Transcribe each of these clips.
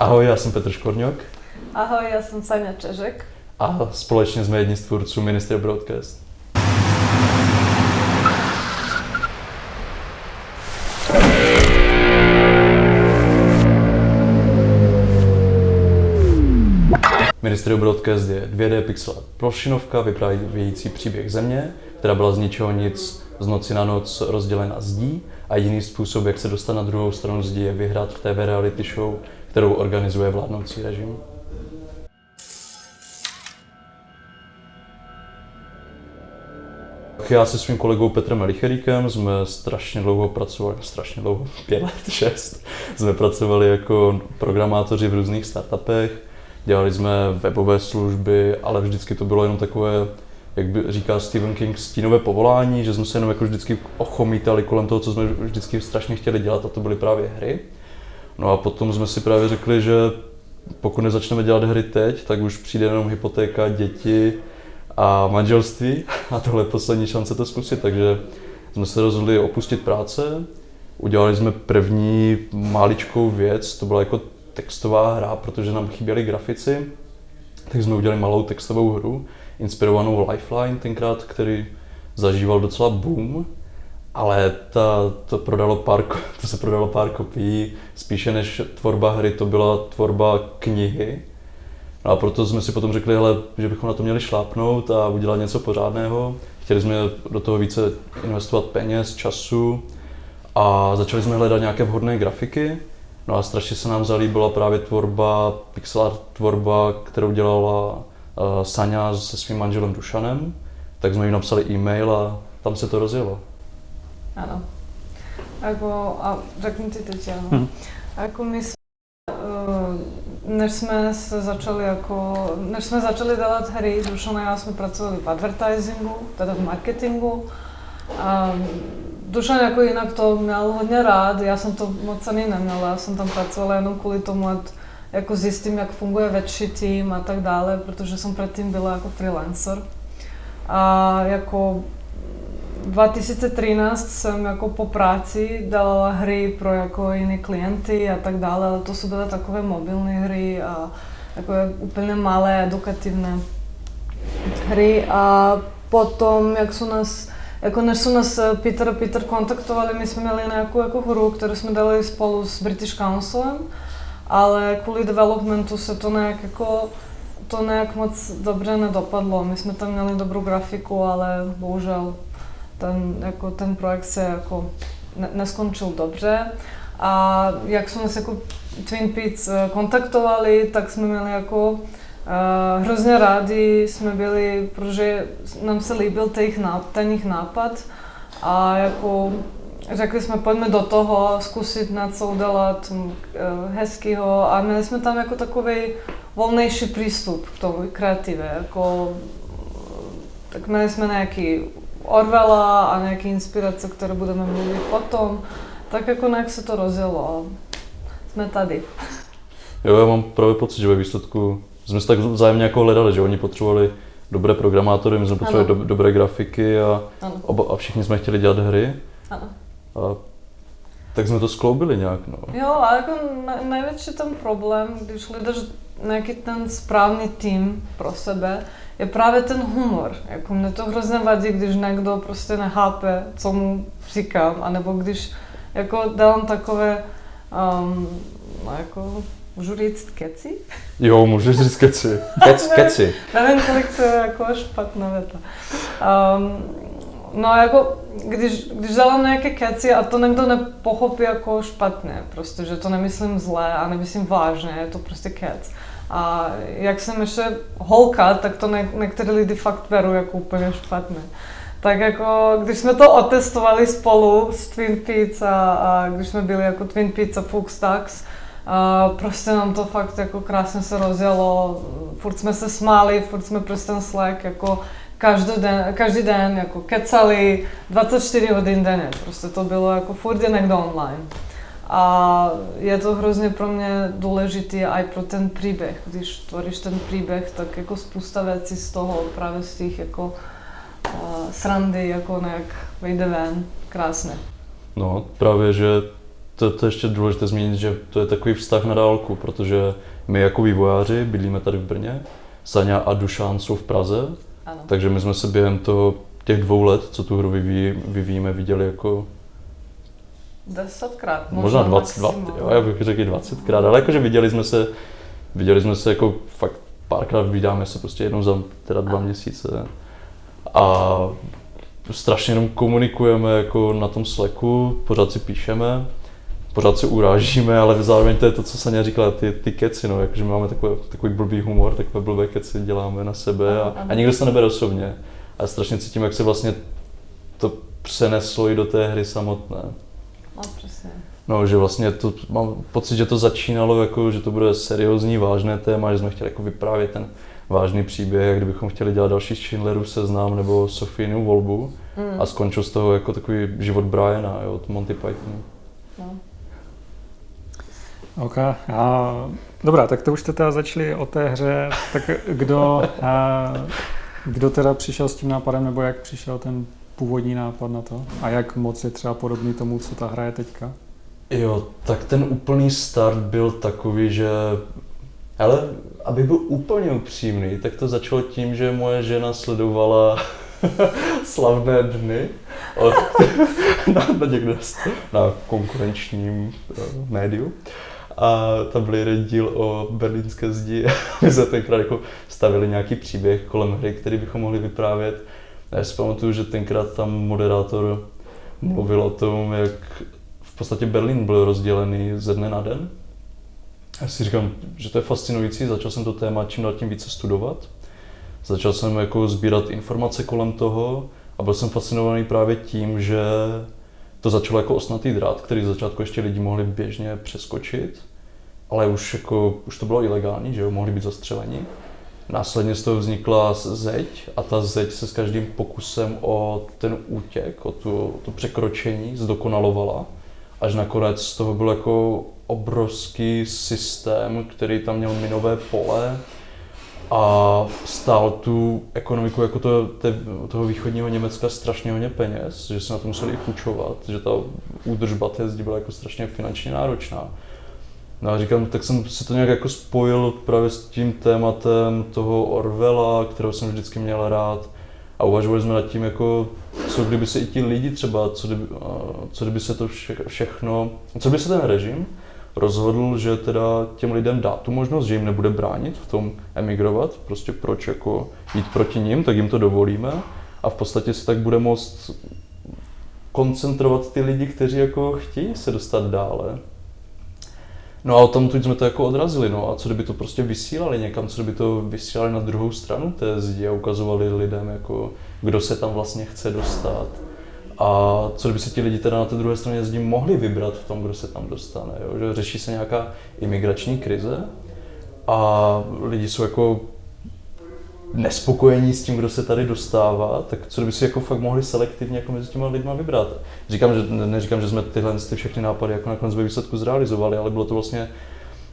Ahoj, já jsem Petr Škorňok. Ahoj, já jsem Sanja Čežek. A společně jsme jedni z tvůrců Ministry Broadcast. Ministry Broadcast je 2D pixel plošinovka vyprávějící příběh země, která byla z ničeho nic z noci na noc rozdělena zdí a jediný způsob, jak se dostat na druhou stranu zdí, je vyhrát v TV reality show, kterou organizuje vládnoucí režim. Já se svým kolegou Petrem Elicheríkem jsme strašně dlouho pracovali, strašně dlouho, pět let, šest, jsme pracovali jako programátoři v různých startupech, dělali jsme webové služby, ale vždycky to bylo jenom takové, jak by říká Stephen King, stínové povolání, že jsme se jenom jako vždycky ochomítali kolem toho, co jsme vždycky strašně chtěli dělat a to byly právě hry. No a potom jsme si právě řekli, že pokud nezačneme dělat hry teď, tak už přijde jenom hypotéka, děti a manželství a tohle je poslední šance to zkusit, takže jsme se rozhodli opustit práce, udělali jsme první máličkou věc, to byla jako textová hra, protože nám chyběli grafici, tak jsme udělali malou textovou hru, inspirovanou Lifeline tenkrát, který zažíval docela boom, ale ta, to, prodalo pár, to se prodalo pár kopií, spíše než tvorba hry, to byla tvorba knihy. No a proto jsme si potom řekli, hele, že bychom na to měli šlápnout a udělat něco pořádného. Chtěli jsme do toho více investovat peněz, času a začali jsme hledat nějaké vhodné grafiky. No a strašně se nám zalíbila právě tvorba, pixel art tvorba, kterou dělala uh, Sanja se svým manželem Dušanem. Tak jsme jim napsali e-mail a tam se to rozjelo. Ano. Ako, a řekni ti teď, ano. Hmm. Ako my jsme, uh, než jsme se začali jako, než jsme začali dělat hry, Dušan a já jsme pracovali v advertisingu, teda v marketingu. A Dušan jako jinak to měl hodně rád, já jsem to moc ani neměla, já jsem tam pracovala jenom kvůli tomu, ať jako zjistím, jak funguje větší tým a tak dále, protože jsem předtím byla jako freelancer. A jako 2013 jsem jako po práci dala hry pro jako jiné klienty a tak dále, ale to jsou byly takové mobilní hry a takové úplně malé edukativné hry a potom, jak jsou nás jako než jsou nás Peter a Peter kontaktovali, my jsme měli nějakou jako hru, kterou jsme dali spolu s British Councilem, ale kvůli developmentu se to nějak jako to nějak moc dobře nedopadlo. My jsme tam měli dobrou grafiku, ale bohužel ten, jako ten projekt se jako ne, neskončil dobře. A jak jsme se jako Twin Peaks eh, kontaktovali, tak jsme měli jako uh, hrozně rádi jsme byli, protože nám se líbil ten jejich, nápad, ten nápad. A jako řekli jsme, pojďme do toho, zkusit něco udělat uh, hezkýho. A měli jsme tam jako takový volnější přístup k tomu kreativě, jako tak měli jsme nějaký Orwella a nějaké inspirace, které budeme mluvit potom, tak jako nějak se to rozjelo a jsme tady. Jo, já mám právě pocit, že ve výsledku jsme se tak vzájemně jako hledali, že oni potřebovali dobré programátory, my jsme potřebovali do, dobré grafiky a, oba, a všichni jsme chtěli dělat hry. Ano. A tak jsme to skloubili nějak, no. Jo, ale jako největší ten problém, když hledáš nějaký ten správný tým pro sebe, je právě ten humor. Jako mne to hrozně vadí, když někdo prostě nechápe, co mu říkám, anebo když jako dávám takové, um, no jako, můžu říct keci? Jo, můžeš říct keci. Kec, keci. Nevím, kolik to je jako špatná věta. Um, no jako, když, když dávám nějaké keci a to někdo nepochopí jako špatně, prostě, že to nemyslím zlé a nemyslím vážně, je to prostě kec. A jak jsem ještě holka, tak to ne, některé lidi fakt berou jako úplně špatně. Tak jako, když jsme to otestovali spolu s Twin Peaks a, a když jsme byli jako Twin Peaks a Fuchs Tax, a prostě nám to fakt jako krásně se rozjelo, furt jsme se smáli, furt jsme prostě ten Slack jako každý den, každý den jako kecali 24 hodin denně, prostě to bylo jako furt je někdo online. A je to hrozně pro mě důležitý i pro ten příběh. Když tvoříš ten příběh, tak jako spousta věcí z toho, právě z těch jako uh, srandy, jako nějak vejde ven krásně. No, právě, že to, to je ještě důležité zmínit, že to je takový vztah na dálku, protože my jako vývojáři bydlíme tady v Brně, Saňa a Dušán jsou v Praze, Ano. takže my jsme se během toho, těch dvou let, co tu hru vyvíjí, vyvíjíme, viděli jako Desetkrát, možná 20, 20 jo, já bych řekl i 20krát, ale jakože viděli jsme se, viděli jsme se jako fakt párkrát vydáme se prostě jednou za teda dva měsíce a strašně jenom komunikujeme jako na tom Slacku, pořád si píšeme, pořád si urážíme, ale zároveň to je to, co Sanja říkala, ty, ty keci, no, jakože máme takový, takový blbý humor, takové blbé keci děláme na sebe a, a nikdo se nebere osobně. A strašně cítím, jak se vlastně to přeneslo i do té hry samotné. No, přesně. No, že vlastně to, mám pocit, že to začínalo jako, že to bude seriózní, vážné téma, že jsme chtěli jako vyprávět ten vážný příběh, jak kdybychom chtěli dělat další Schindlerův seznam nebo Sofínu volbu Mm. a skončil z toho jako takový život Briana jo, od Monty Pythonu. No. OK. A, dobrá, tak to už jste teda začali o té hře. Tak kdo, a, kdo teda přišel s tím nápadem, nebo jak přišel ten původní nápad na to? A jak moc je třeba podobný tomu, co ta hra je teďka? Jo, tak ten úplný start byl takový, že ale aby byl úplně upřímný, tak to začalo tím, že moje žena sledovala slavné dny od, na, na, někde, na konkurenčním uh, médiu. A tam byl jeden díl o berlínské zdi. My jsme tenkrát jako stavili nějaký příběh kolem hry, který bychom mohli vyprávět. Já si pamatuju, že tenkrát tam moderátor mluvil o tom, jak v podstatě Berlín byl rozdělený ze dne na den. Já si říkám, že to je fascinující, začal jsem to téma čím dál tím více studovat. Začal jsem jako sbírat informace kolem toho a byl jsem fascinovaný právě tím, že to začalo jako osnatý drát, který z začátku ještě lidi mohli běžně přeskočit, ale už, jako, už to bylo ilegální, že jo, mohli být zastřeleni. Následně z toho vznikla zeď a ta zeď se s každým pokusem o ten útěk, o, tu, to překročení zdokonalovala, až nakonec z toho byl jako obrovský systém, který tam měl minové pole a stál tu ekonomiku jako to, te, toho východního Německa strašně hodně peněz, že se na to museli i půjčovat, že ta údržba té zdi byla jako strašně finančně náročná. No a říkám, tak jsem si to nějak jako spojil právě s tím tématem toho Orwella, kterého jsem vždycky měl rád. A uvažovali jsme nad tím, jako, co kdyby se i ti lidi třeba, co kdyby, co kdyby se to vše, všechno, co by se ten režim rozhodl, že teda těm lidem dá tu možnost, že jim nebude bránit v tom emigrovat, prostě proč jako jít proti ním, tak jim to dovolíme a v podstatě se tak bude moct koncentrovat ty lidi, kteří jako chtějí se dostat dále. No a o tom jsme to jako odrazili, no a co kdyby to prostě vysílali někam, co kdyby to vysílali na druhou stranu té zdi a ukazovali lidem, jako, kdo se tam vlastně chce dostat. A co kdyby se ti lidi teda na té druhé straně zdi mohli vybrat v tom, kdo se tam dostane, jo? že řeší se nějaká imigrační krize a lidi jsou jako nespokojení s tím, kdo se tady dostává, tak co kdyby si jako fakt mohli selektivně jako mezi těma lidma vybrat. Říkám, že ne, neříkám, že jsme tyhle ty všechny nápady jako nakonec ve výsledku zrealizovali, ale bylo to vlastně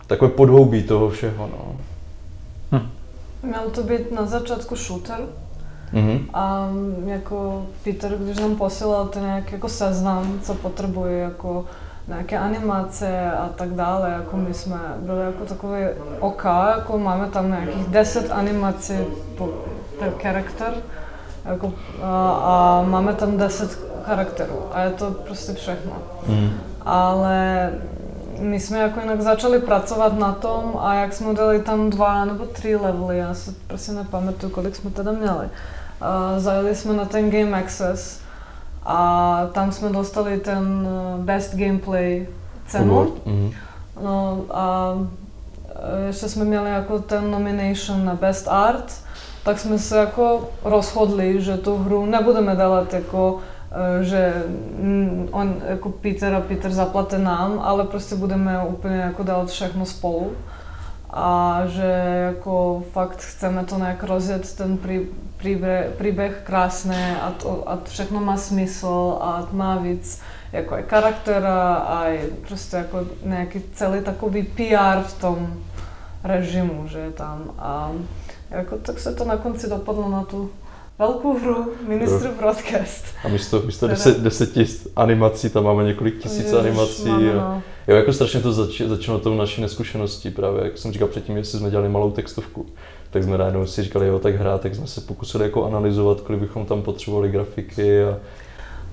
takové podhoubí toho všeho. No. Hm. Měl to být na začátku shooter, Mm-hmm. a jako Peter, když nám posílal ten nějaký jako seznam, co potřebuje, jako nějaké animace a tak dále, jako my jsme byli jako takový OK, jako máme tam nějakých 10 animací po, per charakter, jako, a, a máme tam 10 charakterů a je to prostě všechno. Mm. Ale my jsme jako jinak začali pracovat na tom a jak jsme dali tam dva nebo tři levely, já si prostě nepamatuju, kolik jsme teda měli. Uh, zajeli jsme na ten Game Access a tam jsme dostali ten Best Gameplay cenu. Mm. No a ještě jsme měli jako ten nomination na Best Art, tak jsme se jako rozhodli, že tu hru nebudeme dělat jako že on jako Peter a Peter zaplate nám, ale prostě budeme úplně jako dělat všechno spolu. A že jako fakt chceme to nějak rozjet ten prí, príběh, příběh krásné a, to, a všechno má smysl a má víc jako i charaktera a prostě jako nějaký celý takový PR v tom režimu, že je tam. A jako tak se to na konci dopadlo na tu velkou hru Ministru Broadcast. A místo, místo deset, deseti animací tam máme několik tisíc Ježiš, animací. máme, a, no. jo, jako strašně to zač, začalo tou naší neskušeností právě, jak jsem říkal předtím, jestli jsme dělali malou textovku, tak jsme najednou si říkali, jo, tak hrát, tak jsme se pokusili jako analyzovat, kolik bychom tam potřebovali grafiky a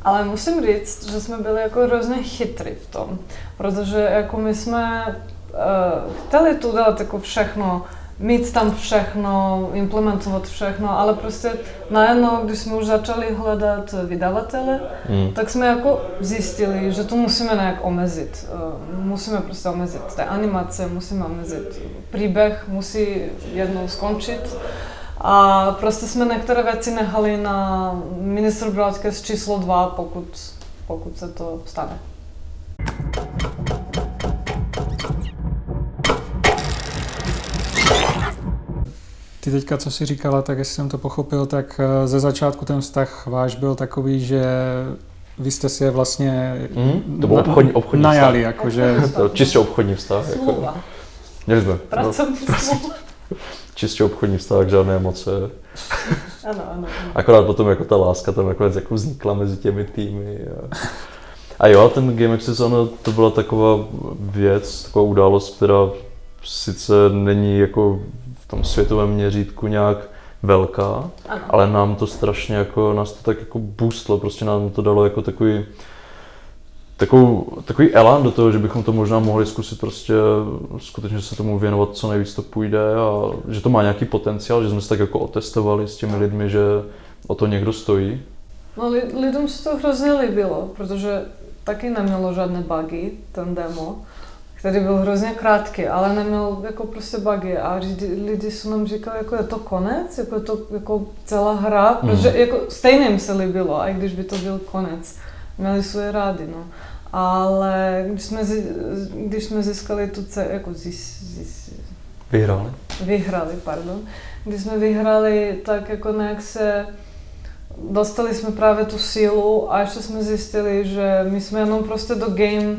Ale musím říct, že jsme byli jako hrozně chytrý v tom, protože jako my jsme uh, chtěli tu dělat jako všechno, mít tam všechno, implementovat všechno, ale prostě najednou, když jsme už začali hledat vydavatele, mm. tak jsme jako zjistili, že to musíme nějak omezit. Uh, musíme prostě omezit té animace, musíme omezit příběh, musí jednou skončit. A prostě jsme některé věci nechali na ministr Broadcast číslo 2, pokud, pokud se to stane. Ty teďka, co jsi říkala, tak jestli jsem to pochopil, tak eh, ze začátku ten vztah váš byl takový, že vy jste si je vlastně Mm, to byl obchodní, obchodní najali, vztah. jakože To čistě obchodní vztah. Jako, měli jsme. No, pracovní smlouva. čistě obchodní vztah, žádné emoce. Ano, ano. ano. Akorát potom jako ta láska tam nakonec jako vznikla mezi těmi týmy. A, a jo, ten Game Access, ono, to byla taková věc, taková událost, která sice není jako tom světovém měřítku nějak velká, ano. ale nám to strašně jako, nás to tak jako boostlo, prostě nám to dalo jako takový, takovou, takový elán do toho, že bychom to možná mohli zkusit prostě skutečně se tomu věnovat co nejvíc to půjde a že to má nějaký potenciál, že jsme se tak jako otestovali s těmi lidmi, že o to někdo stojí. No li, lidem se to hrozně líbilo, protože taky nemělo žádné bugy, ten demo, který byl hrozně krátký, ale neměl jako prostě bugy a lidi, lidi jsou nám říkali, jako je to konec, jako je to jako celá hra, Mhm. protože jako stejně jim se líbilo, i když by to byl konec. Měli svoje rády, no. Ale když jsme, když jsme získali tu ce, jako zis, zis, Vyhráli. vyhrali, pardon. Když jsme vyhrali, tak jako nějak se dostali jsme právě tu sílu a ještě jsme zjistili, že my jsme jenom prostě do game,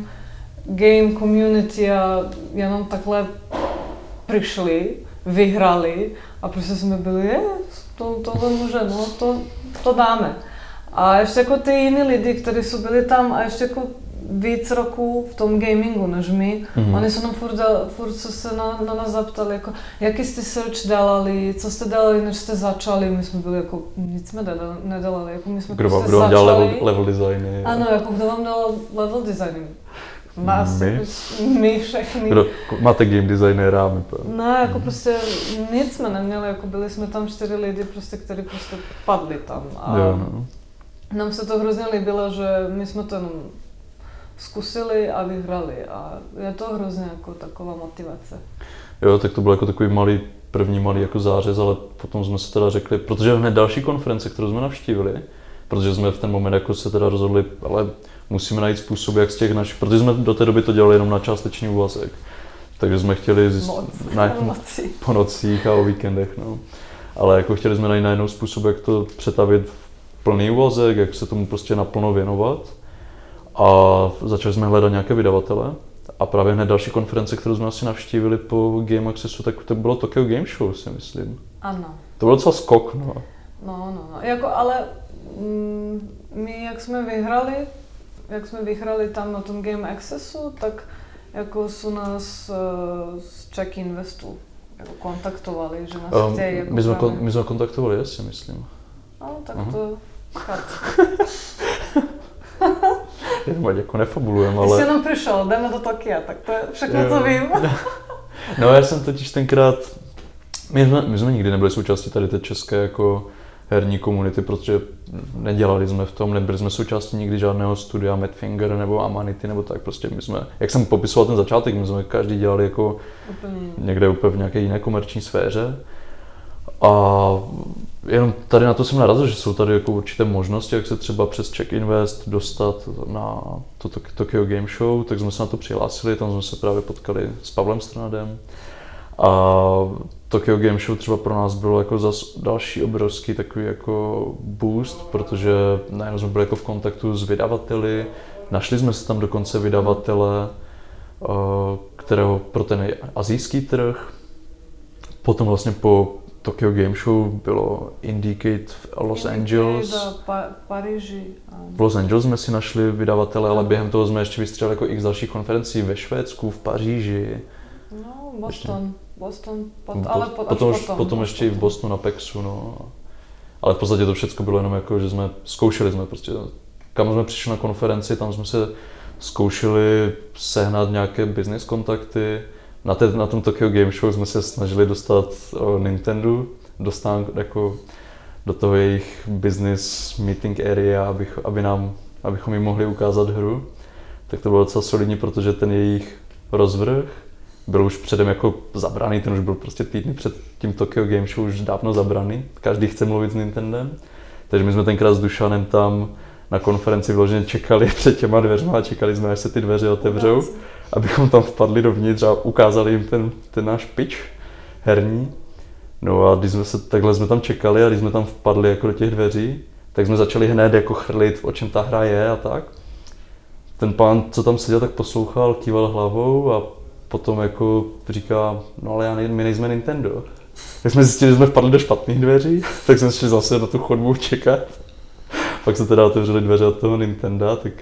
game community a jenom takhle přišli, vyhrali a prostě jsme byli, je, to, tohle může, no to, to dáme. A ještě jako ty jiní lidi, kteří jsou byli tam a ještě jako víc roků v tom gamingu než my, Mhm. Oni se nám furt, furt se, se na, na nás zaptali, jako, jaký jste search dělali, co jste dělali, než jste začali. My jsme byli jako, nic jsme nedělali, jako my jsme Kdo prostě kdo vám dělal level, level designy? Ano, jako kdo vám dal level design? Nás, My? my všechny. Kdo, máte game designera, my po- No, jako prostě nic jsme neměli, jako byli jsme tam čtyři lidi, prostě, kteří prostě padli tam. A Jo, no. nám se to hrozně líbilo, že my jsme to jenom zkusili a vyhrali a je to hrozně jako taková motivace. jo, tak to byl jako takový malý, první malý jako zářez, ale potom jsme se teda řekli, protože hned další konference, kterou jsme navštívili, protože jsme v ten moment jako se teda rozhodli, ale musíme najít způsob, jak z těch našich, protože jsme do té doby to dělali jenom na částečný úvazek. Takže jsme chtěli zjist, Moc. na, po nocích a o víkendech, no. Ale jako chtěli jsme najít najednou způsob, jak to přetavit v plný úvazek, jak se tomu prostě naplno věnovat. A začali jsme hledat nějaké vydavatele. A právě hned další konference, kterou jsme asi navštívili po Game Accessu, tak to bylo Tokyo Game Show, si myslím. Ano. To byl docela skok, no. No, no, no. Jako, ale mm, my, jak jsme vyhrali, jak jsme vyhrali tam na tom Game Accessu, tak jako jsou nás uh, z Czech Investu jako kontaktovali, že nás Um, chtějí jako my, jsme, kon, my jsme kontaktovali, já si myslím. No, tak Aha. to chápu. Jenom ať jako nefabulujeme, Ty jsi ale... jenom přišel, jdeme do Tokia, tak to je všechno, Jo. co vím. No já jsem totiž tenkrát, my jsme, my jsme nikdy nebyli součástí tady té české jako herní komunity, protože nedělali jsme v tom, nebyli jsme součástí nikdy žádného studia Madfinger nebo Amanity nebo tak, prostě my jsme, jak jsem popisoval ten začátek, my jsme každý dělali jako Úplně. někde úplně v nějaké jiné komerční sféře. A jenom tady na to jsem narazil, že jsou tady jako určité možnosti, jak se třeba přes Check Invest dostat na to Tok- Tokyo Game Show, tak jsme se na to přihlásili, tam jsme se právě potkali s Pavlem Stranadem. A Tokyo Game Show třeba pro nás bylo jako zas další obrovský takový jako boost, protože najednou jsme byli jako v kontaktu s vydavateli, našli jsme se tam dokonce vydavatele, eh, kterého pro ten azijský trh, potom vlastně po Tokyo Game Show bylo Indicate v Los Indicate Angeles. pa, Paríži. V Los Angeles jsme si našli vydavatele, ale během toho jsme ještě vystřelili jako x dalších konferencí ve Švédsku, v Paříži. No, Boston. Boston, pot, Bo- ale po, potom, až potom. potom až ještě i v Bostonu na Pexu, no. Ale v podstatě to všechno bylo jenom jako, že jsme zkoušeli jsme prostě, kam jsme přišli na konferenci, tam jsme se zkoušeli sehnat nějaké business kontakty. Na, té, na tom Tokyo Game Show jsme se snažili dostat o, Nintendo do stán, jako do toho jejich business meeting area, abych, aby nám, abychom jim mohli ukázat hru. Tak to bylo docela solidní, protože ten jejich rozvrh byl už předem jako zabraný, ten už byl prostě týdny před tím Tokyo Game Show už dávno zabraný. Každý chce mluvit s Nintendem. Takže my jsme tenkrát s Dušanem tam na konferenci vyloženě čekali před těma dveřma a čekali jsme, až se ty dveře otevřou, abychom tam vpadli dovnitř a ukázali jim ten, ten náš pitch herní. No a když jsme se, takhle jsme tam čekali a když jsme tam vpadli jako do těch dveří, tak jsme začali hned jako chrlit, o čem ta hra je a tak. Ten pán, co tam seděl, tak poslouchal, kýval hlavou a potom jako říká, no ale já nej, my nejsme Nintendo. Tak jsme zjistili, že jsme vpadli do špatných dveří, tak jsme šli zase na tu chodbu čekat. Pak se teda otevřely dveře od toho Nintendo, tak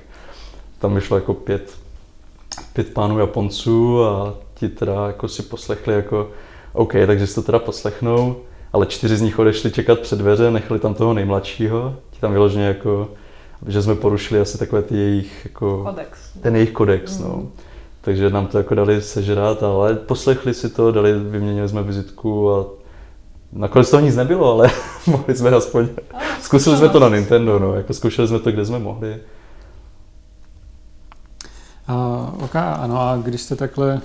tam vyšlo jako pět, pět pánů Japonců a ti teda jako si poslechli jako OK, takže si to teda poslechnou, ale čtyři z nich odešli čekat před dveře, nechali tam toho nejmladšího, ti tam vyloženě jako, že jsme porušili asi takové ty jejich jako Kodex. ten jejich kodex, no. Takže nám to jako dali sežrat, ale poslechli si to, dali, vyměnili jsme vizitku a nakonec toho nic nebylo, ale mohli jsme aspoň, zkusili jsme to na Nintendo, no, jako zkoušeli jsme to, kde jsme mohli. A, ok, ano, a když jste takhle a,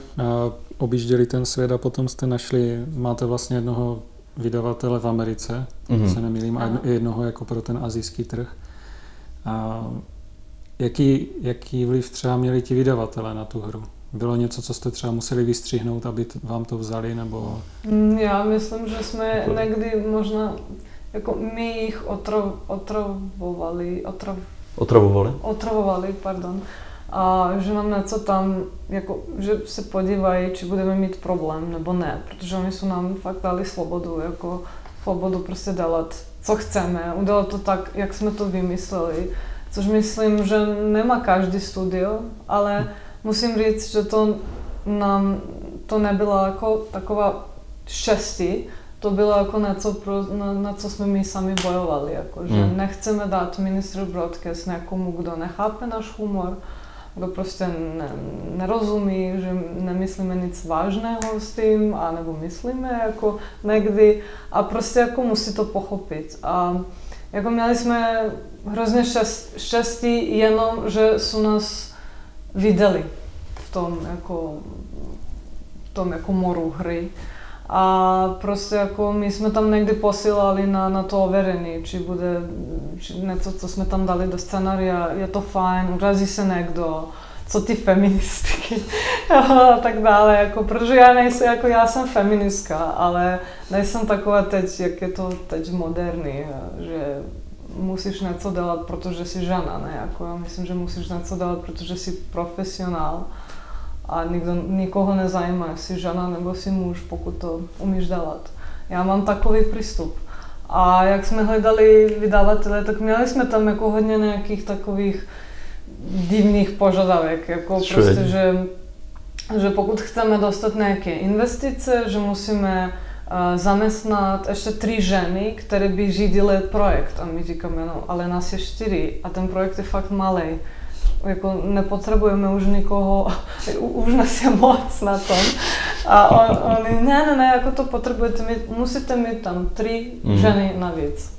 objížděli ten svět a potom jste našli, máte vlastně jednoho vydavatele v Americe, Mhm. mm-hmm. se nemýlím, a jedno- jednoho jako pro ten azijský trh. A jaký, jaký vliv třeba měli ti vydavatele na tu hru? Bylo něco, co jste třeba museli vystřihnout, aby t- vám to vzali, nebo... Mm, Já myslím, že jsme někdy možná, jako my jich otrov, otravovali, otrav, Otravovali? otravovali, pardon, a že nám něco tam, jako, že se podívají, či budeme mít problém, nebo ne, protože oni jsou nám fakt dali svobodu, jako svobodu prostě dělat, co chceme, udělat to tak, jak jsme to vymysleli, což myslím, že nemá každý studio, ale musím říct, že to nám, to nebyla jako taková štěstí, to bylo jako něco, pro, na, na co jsme my sami bojovali, jako, že Mm. nechceme dát ministru broadcast někomu, kdo nechápe náš humor, kdo prostě ne, nerozumí, že nemyslíme nic vážného s tím, anebo myslíme jako někdy a prostě jako musí to pochopit. A jako měli jsme hrozně štěst, štěstí jenom, že jsou nás viděli v tom jako, v tom jako moru hry. A prostě jako my jsme tam někdy posílali na, na to overení, či bude či něco, co jsme tam dali do scenária, je to fajn, urazí se někdo, co ty feministky a tak dále, jako, protože já nejsem, jako já jsem feministka, ale nejsem taková teď, jak je to teď moderní, že musíš něco dělat, protože jsi žena, ne, jako já myslím, že musíš něco dělat, protože jsi profesionál a nikdo, nikoho nezajímá, jestli žena nebo si muž, pokud to umíš dělat. Já mám takový přístup. A jak jsme hledali vydavatele, tak měli jsme tam jako hodně nějakých takových divných požadavek, jako Čo prostě, je? že, že pokud chceme dostat nějaké investice, že musíme uh, zaměstnat ještě tři ženy, které by řídily projekt. A my říkáme, no, ale nás je čtyři a ten projekt je fakt malý jako nepotřebujeme už nikoho, už nás je moc na tom. A on, oni, ne, ne, ne, jako to potřebujete mít, musíte mít tam tři Mhm. ženy navíc.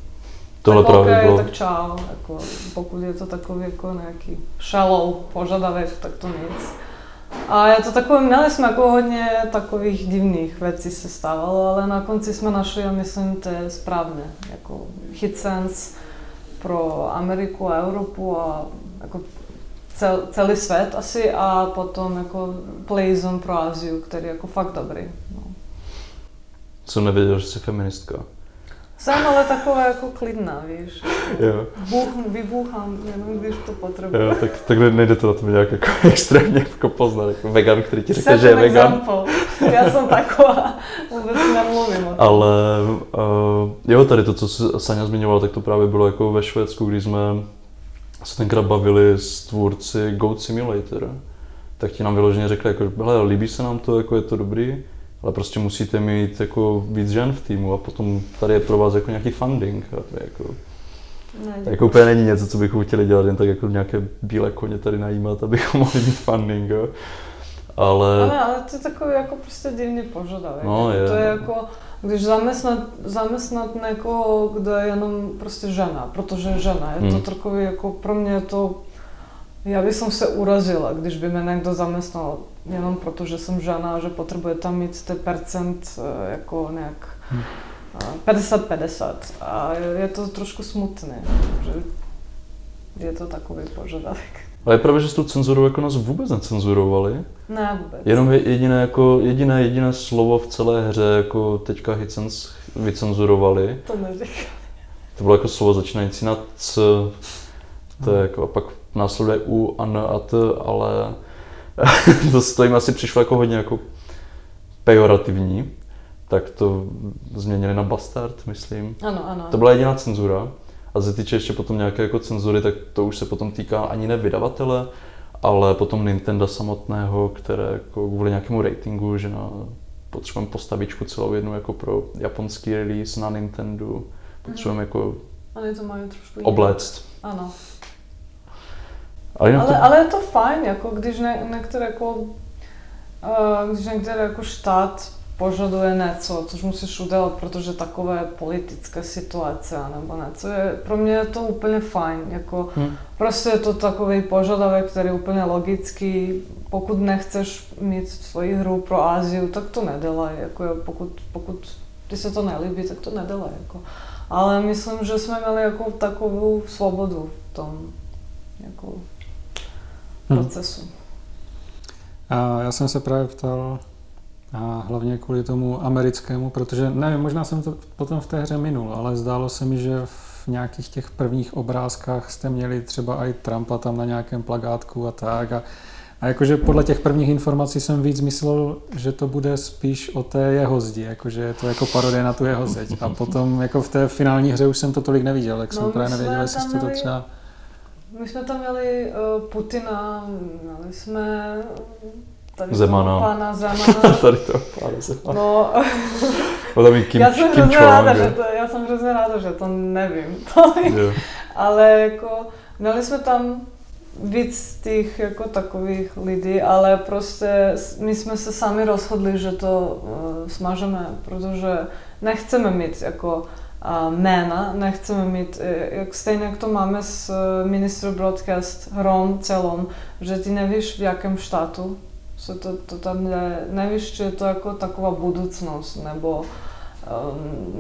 Tohle tak právě OK, bylo. tak čau, jako, pokud je to takový jako nějaký shallow požadavek, tak to nic. A je to takové, měli jsme jako hodně takových divných věcí se stávalo, ale na konci jsme našli, a myslím, to je správné, jako hit sense pro Ameriku a Evropu a jako cel, celý svět asi a potom jako Playzone pro Aziu, který je jako fakt dobrý. No. Jsem nevěděl, že jsi feministka. Jsem ale taková jako klidná, víš. Jo. Bůh, vybůchám, jenom když to potřebuji. Jo, tak, tak nejde to na to nějak jako extrémně jako poznat, jako vegan, který ti řekne, že je vegan. Example. Já jsem taková, vůbec nemluvím o tom. Ale uh, jo, tady to, co se Sanja zmiňovala, tak to právě bylo jako ve Švédsku, když jsme se tenkrát bavili s tvůrci Goat Simulator. Tak ti nám vyloženě řekli, jako, hele, líbí se nám to, jako je to dobrý, ale prostě musíte mít jako víc žen v týmu a potom tady je pro vás jako nějaký funding. A to je jako, Ne, jako úplně není něco, co bychom chtěli dělat, jen tak jako nějaké bílé koně tady najímat, abychom mohli mít funding. Jo. Ale, Ale, ale to je takový jako prostě divný požadavek. No, Jako je. To je jako, když zaměstnat, zaměstnat někoho, kdo je jenom prostě žena, protože je žena. Je to Hmm. takový jako pro mě to, já bych som se urazila, když by mě někdo zaměstnal jenom proto, že jsem žena a že potřebuje tam mít ten percent eh, jako nějak Hmm. eh, 50-50. A je, to trošku smutné, že je to takový požadavek. ale je pravda, že s tou cenzurou jako nás vůbec necenzurovali. Ne vůbec. Jenom je jediné, jako, jediné, jediné slovo v celé hře, jako teďka Hitchens vycenzurovali. To neříkám. To bylo jako slovo začínající na C, to je jako, a pak následuje U, a N a T, ale to, to jim asi přišlo jako hodně jako pejorativní. Tak to změnili na bastard, myslím. Ano, ano. To byla jediná cenzura. A se týče ještě potom nějaké jako cenzury, tak to už se potom týká ani ne vydavatele, ale potom Nintendo samotného, které jako kvůli nějakému ratingu, že na, potřebujeme postavičku celou jednu jako pro japonský release na Nintendo, potřebujeme jako Oni to mají trošku obléct. Ano. Ale Ale, to, ale je to fajn, jako když ne, některé jako, uh, když některé jako štát požaduje něco, což musíš udělat, protože takové politická situace nebo něco, je, pro mě je to úplně fajn, jako Hm. prostě je to takový požadavek, který je úplně logický, pokud nechceš mít svoji hru pro Áziu, tak to nedělej, jako je, pokud, pokud ti se to nelíbí, tak to nedělej, jako. Ale myslím, že jsme měli jako takovou svobodu v tom, jako Hm. procesu. A já jsem se právě ptal a hlavně kvůli tomu americkému, protože nevím, možná jsem to potom v té hře minul, ale zdálo se mi, že v nějakých těch prvních obrázkách jste měli třeba i Trumpa tam na nějakém plagátku a tak. A, a jakože podle těch prvních informací jsem víc myslel, že to bude spíš o té jeho zdi, jakože je to jako parodie na tu jeho zeď. A potom jako v té finální hře už jsem to tolik neviděl, tak No, jsem právě nevěděl, jestli jste to třeba... My jsme tam měli uh, Putina, měli jsme tady Zemana. toho pána Zemana. tady to pána má. No, tam Kim, já jsem Kim ráda, že to, já jsem hrozně ráda, že to nevím. Jo. Ale jako, měli jsme tam víc těch jako takových lidí, ale prostě my jsme se sami rozhodli, že to uh, smažeme, protože nechceme mít jako jména, nechceme mít, eh, jak stejně jak to máme s uh, Minister Broadcast hrom celom, že ty nevíš v jakém štátu se to, to tam je, nevíš, či je to jako taková budoucnost, nebo um,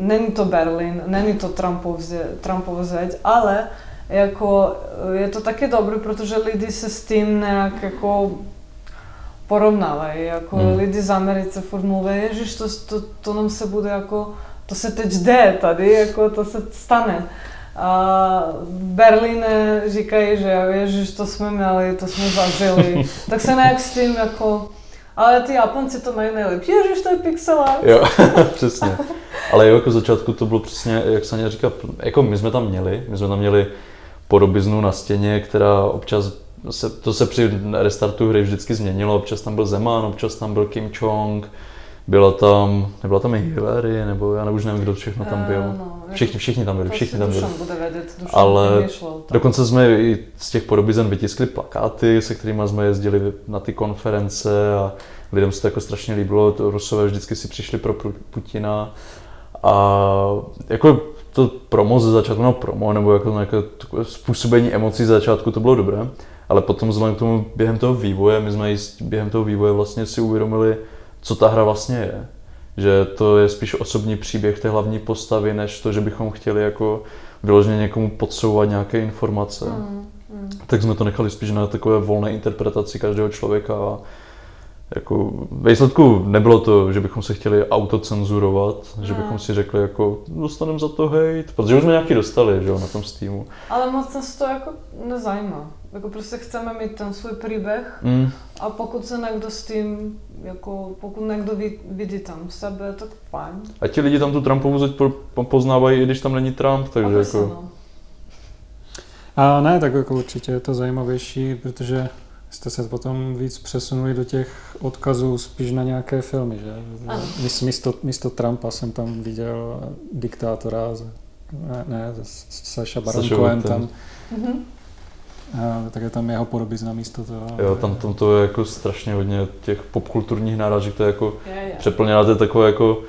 není to Berlin, není to Trumpov, Trumpova zeď, ale jako eh, je to taky dobré, protože lidi se s tím nějak jako porovnávají, jako Hmm. lidi z Americe furt mluví, ježiš, to, to, to nám se bude jako, to se teď jde tady, jako to se stane. A v Berlíne říkají, že ježiš, to jsme měli, to jsme zažili, tak se nějak s tím jako, ale ty Japonci to mají nejlepší, ježiš, to je pixel art. Jo, přesně. Ale jo, jako začátku to bylo přesně, jak Sanja říká, jako my jsme tam měli, my jsme tam měli podobiznu na stěně, která občas, se, to se při restartu hry vždycky změnilo, občas tam byl Zeman, občas tam byl Kim Chong, byla tam, nebyla tam i Hillary, nebo já už nevím, kdo všechno tam byl. Eh, no, Všichni, všichni tam byli, všichni tam byli. Bude vědět, Ale. Dokonce jsme i z těch podobizen vytiskli plakáty, se kterými jsme jezdili na ty konference a lidem se to jako strašně líbilo. To Rusové vždycky si přišli pro Putina a jako to promo ze začátku, no promo, nebo jako nějaké způsobení emocí ze začátku, to bylo dobré, ale potom vzhledem k tomu během toho vývoje, my jsme během toho vývoje vlastně si uvědomili, co ta hra vlastně je. Že to je spíš osobní příběh té hlavní postavy, než to, že bychom chtěli jako vyloženě někomu podsouvat nějaké informace. Mm, mm. Tak jsme to nechali spíš na takové volné interpretaci každého člověka a jako ve výsledku nebylo to, že bychom se chtěli autocenzurovat, že Ne. bychom si řekli jako dostaneme za to hejt, protože už jsme nějaký dostali, že jo, na tom Steamu. Ale moc nás to jako nezajímá. Jako prostě chceme mít ten svůj příběh Mm, a pokud se někdo s tím, jako pokud někdo vid, vidí tam sebe, tak fajn. a ti lidi tam tu Trumpovu zeď po, po, poznávají, i když tam není Trump, takže a jako... no. A ne, tak jako určitě je to zajímavější, protože jste se potom víc přesunuli do těch odkazů spíš na nějaké filmy, že? Ano. Místo, místo Trumpa jsem tam viděl diktátora, ne, ne Saša Baron Cohen tam, Mhm. A, tak je tam jeho podobizna místo toho. Jo, tam, tam to je jako strašně hodně těch popkulturních náražek, to je jako Je, je. přeplněná, to je takové jako,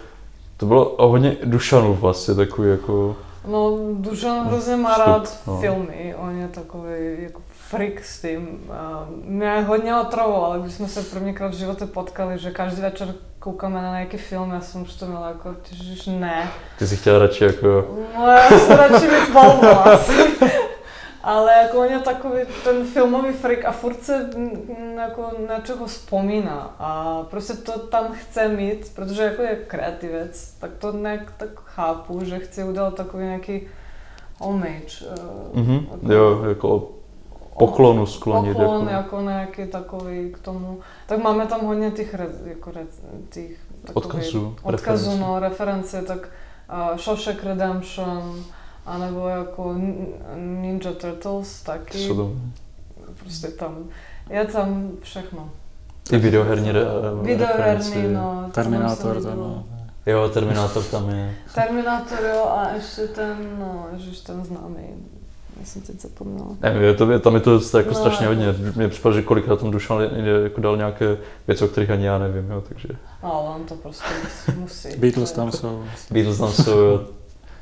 to bylo hodně Dušanů vlastně, takový jako, No, Dušan hrozně má Vstup, rád no. filmy, on je takový jako freak s tím. A mě hodně otravoval, když jsme se prvněkrát v životě potkali, že každý večer koukáme na nějaký film, já jsem už to měla jako, ježiš, ne. ty si chtěla radši jako, No, já se radši mít volno asi. Ale jako on je takový ten filmový freak a furt se mm, jako na čeho vzpomíná a prostě to tam chce mít, protože jako je kreativec, tak to nějak tak chápu, že chce udělat takový nějaký homage. mhm, jako- jo, jako poklonu sklonit. Poklon jako. jako nějaký takový k tomu. Tak máme tam hodně těch, re, jako re, těch Odkazů, odkazů no, reference, tak uh, Shawshank Redemption, anebo jako Ninja Turtles taky. Jsou tam Prostě tam, je tam všechno. i videoherní re, Videoherní, referenci. no. to Terminátor tam, no. Jo, Terminátor tam je. Terminátor, jo, a ještě ten, no, ježiš, ten známý. Já jsem teď zapomněla. Nevím, je to, je, tam je to jako No, strašně hodně. Mně připadá, že kolikrát tam Dušan jako dal nějaké věci, o kterých ani já nevím, jo, takže. Ale on to prostě musí. Beatles To tam jsou. Beatles tam jsou, jo.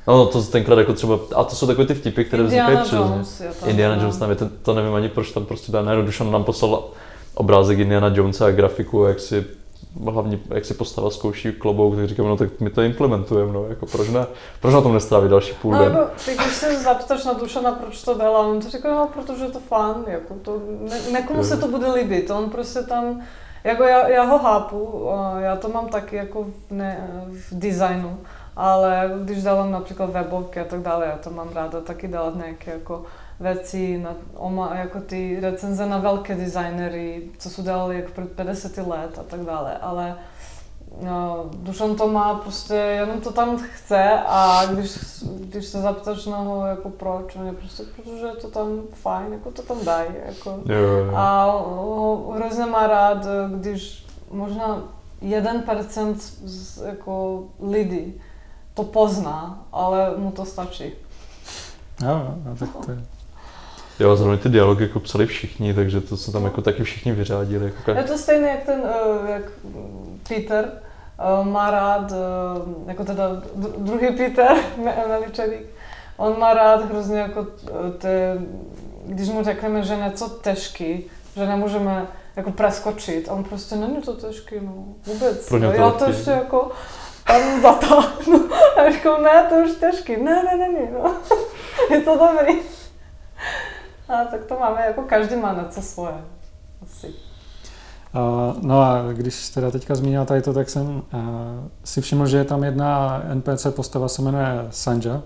No, no, to tenkrát jako třeba, a to jsou takové ty vtipy, které vznikají Indiana přirozeně. Jones je tam. Indiana no. Jones tam je, ten, to nevím ani proč tam prostě dá, najednou Dušan nám poslal obrázek Indiana Jonesa a grafiku, jak si hlavně jak si postava zkouší klobouk, tak říkám, no tak my to implementujeme, no, jako proč ne, proč na tom nestrávit další půl No, den. jako, ty, když se zapytáš na Dušana, proč to dělá, on to říká, no, protože je to fun, jako to, ne, nekomu se to bude líbit, on prostě tam, jako já, já ho chápu, a já to mám taky jako v, ne, v designu, ale když dělám například webovky a tak dále, já to mám ráda taky dělat nějaké jako věci, na, oma, jako ty recenze na velké designery, co jsou dělali jako před 50 let a tak dále, ale No, Dušan to má prostě, jenom to tam chce a když, když se zapytáš na ho, jako proč, on je prostě, protože je to tam fajn, jako to tam dají, jako. Jo, jo. A ho hrozně má rád, když možná 1% z, jako lidí to pozná, ale mu to stačí. Jo, no, tak to je. Jo, zrovna ty dialogy jako psali všichni, takže to se tam jako taky všichni vyřádili. Jako Je to stejné jak ten, eh, jak Peter eh, má rád, eh, jako teda dru- druhý Peter, Me- Meličevík, on má rád hrozně jako ty, když mu řekneme, že něco těžký, že nemůžeme jako preskočit, a on prostě není to těžký, no vůbec, Pro no, to já to ještě jako tam zatáhnu. A říkám, ne, to už těžký, ne, ne, ne, ne, no. je to dobrý. A tak to máme, jako každý má něco svoje. Asi. Uh, no a když teda teďka zmínila tady to, tak jsem uh, si všiml, že je tam jedna NPC postava, se jmenuje Sanja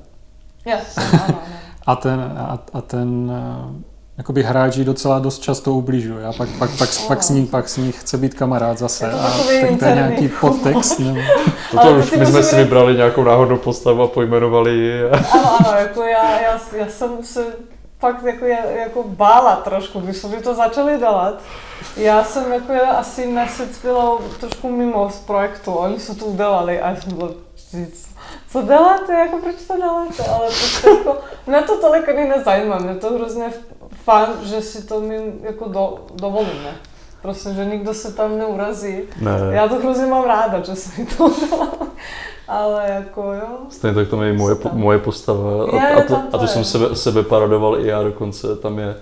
Yes, ano, ano. a ten, a, a ten uh, jakoby hráč jí docela dost často ubližuje a pak, pak, pak, pak, s ní, pak s ní chce být kamarád zase Je to a takový tak to je nějaký podtext. Nebo, Toto Ale už my jsme si být- vybrali nějakou náhodnou postavu a pojmenovali ji. Ano, ano, jako já, já, já jsem se fakt jako, jako bála trošku, když jsme to začali dělat. Já jsem jako já asi měsíc byla trošku mimo z projektu, oni se to udělali a já jsem byla, "Vždyť, co děláte, jako proč to děláte, ale prostě jako, mě to tolik ani nezajímá, mě to hrozně fajn, že si to my jako do, dovolíme. Prostě, že nikdo se tam neurazí. Ne, Já to hrozně mám ráda, že se mi to. Ale jako jo. Stejně tak tam je moje, moje postava a, Je, a, to, to a to je. jsem sebe, sebe paradoval i já dokonce, tam je,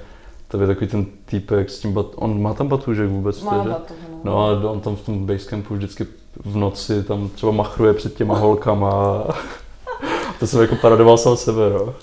tam je takový ten týpek s tím, bat, on má tam batůžek vůbec, Má že? batoh, No a on tam v tom basecampu vždycky v noci tam třeba machruje před těma holkama a to jsem jako paradoval sám sebe, no.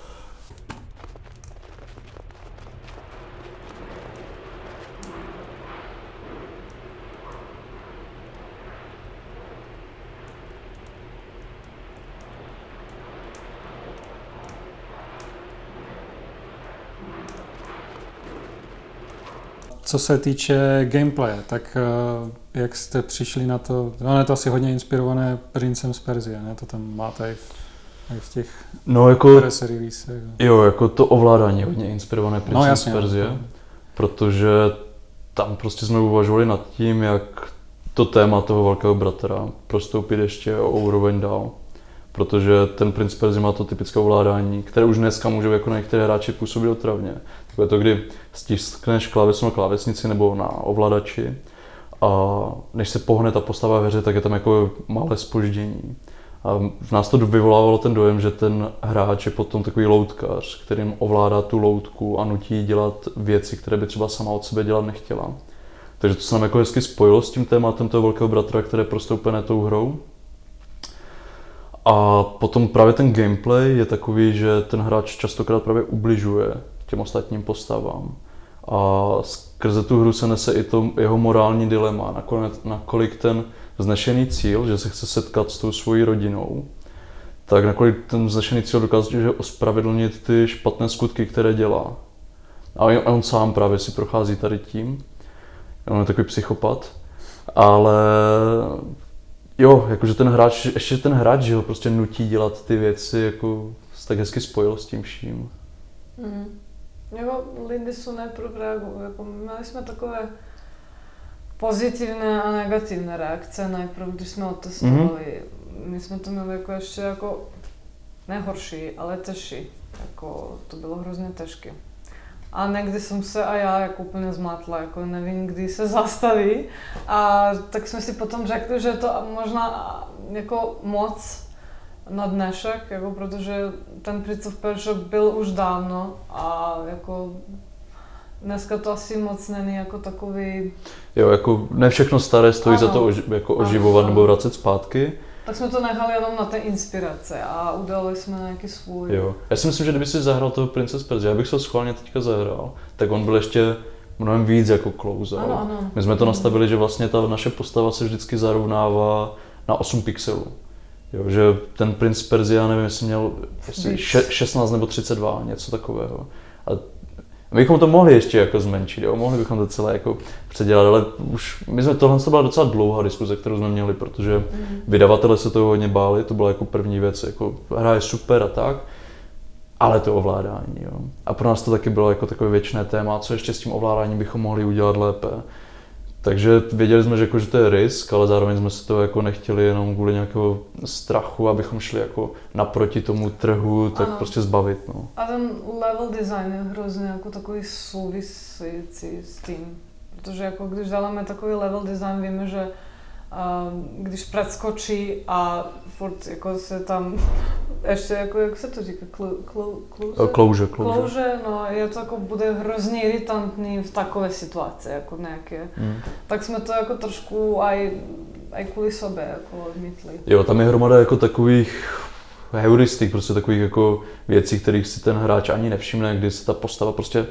Co se týče gameplaye, tak uh, jak jste přišli na to, no je to asi hodně inspirované Princem z Perzie, ne? To tam máte i v, i v těch No jako, press releasech. jo, jako to ovládání je hodně inspirované Princem No z jasně. Perzie, no. protože tam prostě jsme uvažovali nad tím, jak to téma toho velkého bratra prostoupit ještě o úroveň dál. Protože ten princ Perzi má to typické ovládání, které už dneska můžou jako na některé hráči působit otravně. Takové to, kdy stiskneš klávesu na klávesnici nebo na ovladači a než se pohne ta postava ve hře, tak je tam jako malé spoždění. A v nás to vyvolávalo ten dojem, že ten hráč je potom takový loutkař, kterým ovládá tu loutku a nutí dělat věci, které by třeba sama od sebe dělat nechtěla. Takže to se nám jako hezky spojilo s tím tématem toho velkého bratra, které prostoupené tou hrou. A potom právě ten gameplay je takový, že ten hráč častokrát právě ubližuje těm ostatním postavám. A skrze tu hru se nese i to jeho morální dilema, nakonec, nakolik ten vznešený cíl, že se chce setkat s tou svojí rodinou, tak nakolik ten vznešený cíl dokáže ospravedlnit ty špatné skutky, které dělá. A on, on sám právě si prochází tady tím. On je takový psychopat. Ale jo, jakože ten hráč, ještě ten hráč, že ho prostě nutí dělat ty věci, jako se tak hezky spojil s tím vším. Mm. Jako Lindy jsou reagovali, jako měli jsme takové pozitivné a negativné reakce najprv, když jsme otestovali. Mm-hmm. My jsme to měli jako ještě jako nehorší, ale težší. Jako, to bylo hrozně těžké. A někdy jsem se a já jako úplně zmatla, jako nevím, kdy se zastaví. A tak jsme si potom řekli, že to možná jako moc na dnešek, jako protože ten Prince of Persia byl už dávno a jako dneska to asi moc není jako takový, Jo, jako ne všechno staré stojí Ano. za to oži, jako oživovat ano. nebo vracet zpátky. Tak jsme to nechali jenom na té inspirace a udělali jsme nějaký svůj. Jo. Já si myslím, že kdyby si zahrál toho Princess Persia, já bych se ho schválně teďka zahrál, tak on byl ještě mnohem víc jako close. Ano, ano. My jsme to nastavili, že vlastně ta naše postava se vždycky zarovnává na 8 pixelů. Jo, že ten princ Perzia, nevím, jestli měl jestli Víc. še, 16 nebo 32, něco takového. A bychom to mohli ještě jako zmenšit, jo? mohli bychom to celé jako předělat, ale už my jsme tohle to byla docela dlouhá diskuze, kterou jsme měli, protože Mhm. vydavatele se toho hodně báli, to byla jako první věc, jako hra je super a tak, ale to ovládání. Jo. A pro nás to taky bylo jako takové věčné téma, co ještě s tím ovládáním bychom mohli udělat lépe. Takže věděli jsme, že, jako, že to je risk, ale zároveň jsme se to jako nechtěli jenom kvůli nějakého strachu, abychom šli jako naproti tomu trhu, tak Ano. prostě zbavit. No. A ten level design je hrozně jako takový související s tím. Protože jako když dáváme takový level design, víme, že když preskočí a furt jako se tam ještě jako, jak se to říká, klu, klu, kluze? Klouže, klouže. Klouže, no je to jako bude hrozně iritantní v takové situaci, jako nějaké. Mm. Tak jsme to jako trošku aj, aj kvůli sobě jako odmítli. Jo, tam je hromada jako takových heuristik, prostě takových jako věcí, kterých si ten hráč ani nevšimne, kdy se ta postava prostě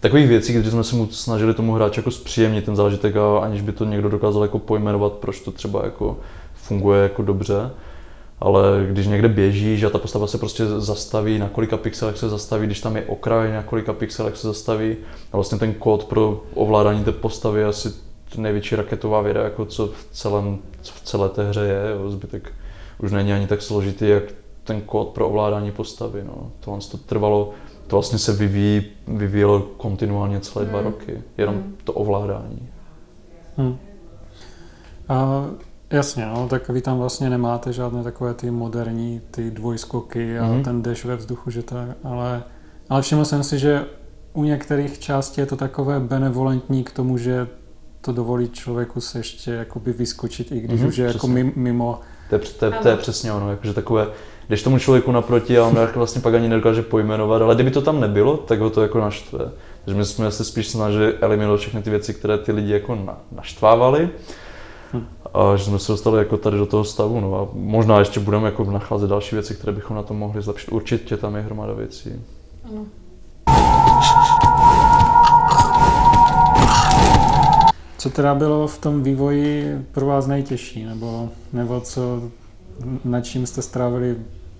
takových věcí, kdy jsme se mu snažili tomu hráči jako zpříjemnit ten zážitek a aniž by to někdo dokázal jako pojmenovat, proč to třeba jako funguje jako dobře. Ale když někde běžíš a ta postava se prostě zastaví, na kolika pixelech se zastaví, když tam je okraj, na kolika pixelech se zastaví. A vlastně ten kód pro ovládání té postavy je asi největší raketová věda, jako co v, celém, co v celé té hře je. Jo. Zbytek už není ani tak složitý, jak ten kód pro ovládání postavy. No. Tohle to trvalo, to vlastně se vyvíjí, vyvíjelo kontinuálně celé dva Hmm. roky, jenom Hmm. to ovládání. Hm. A jasně, no, tak vy tam vlastně nemáte žádné takové ty moderní, ty dvojskoky a Mhm. ten dash ve vzduchu, že tak, ale, ale všiml jsem si, že u některých částí je to takové benevolentní k tomu, že to dovolí člověku se ještě jakoby vyskočit, i když Mhm, už je jako přesně. mim- mimo. To je, to, je, to je přesně ono, jakože takové, když tomu člověku naproti a on jako vlastně pak ani nedokáže pojmenovat, ale kdyby to tam nebylo, tak ho to jako naštve. Takže my jsme se spíš snažili eliminovat všechny ty věci, které ty lidi jako na, naštvávali. Hm. A že jsme se dostali jako tady do toho stavu. No a možná ještě budeme jako nacházet další věci, které bychom na tom mohli zlepšit. Určitě tam je hromada věcí. Ano. Co teda bylo v tom vývoji pro vás nejtěžší, nebo, nebo co, nad čím jste strávili